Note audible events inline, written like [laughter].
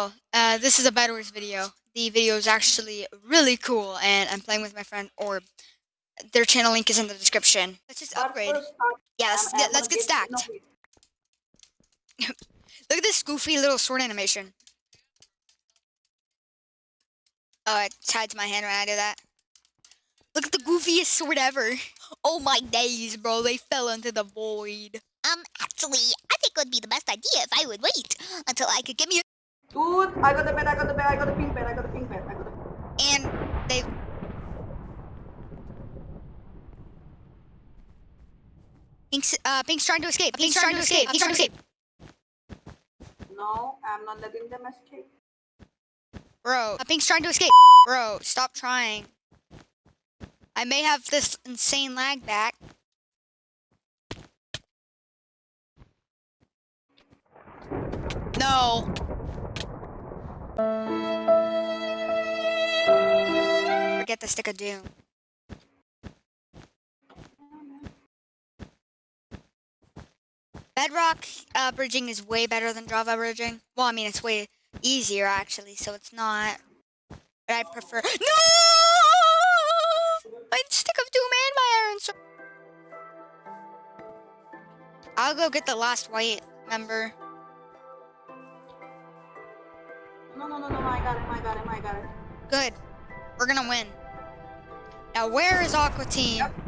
Oh, uh, this is a Bed Wars video. The video is actually really cool, and I'm playing with my friend Orb. Their channel link is in the description. Let's just upgrade. Yeah, let's get, let's get stacked. [laughs] Look at this goofy little sword animation. Oh, it hides my hand when I do that. Look at the goofiest sword ever. Oh my days, bro. They fell into the void. Um, actually, I think it would be the best idea if I would wait until I could get me a Dude, I got the bed, I got the bed, I got the pink bed, I got the pink bed, I got the And they... Pink's, uh, Pink's trying to escape. Pink's, trying, to escape. Pink's trying to escape. No, I'm not letting them escape. Bro, uh, Pink's trying to escape. Bro, stop trying. I may have this insane lag back. No. Forget the stick of doom. Bedrock uh, bridging is way better than Java bridging. Well, I mean, it's way easier actually, so it's not. But I prefer. No! My stick of doom and my iron sword. I'll go get the last white member. No, no, no, no, I got him, I got him, I got him. Good. We're gonna win. Now, where is Aqua Team? Yep.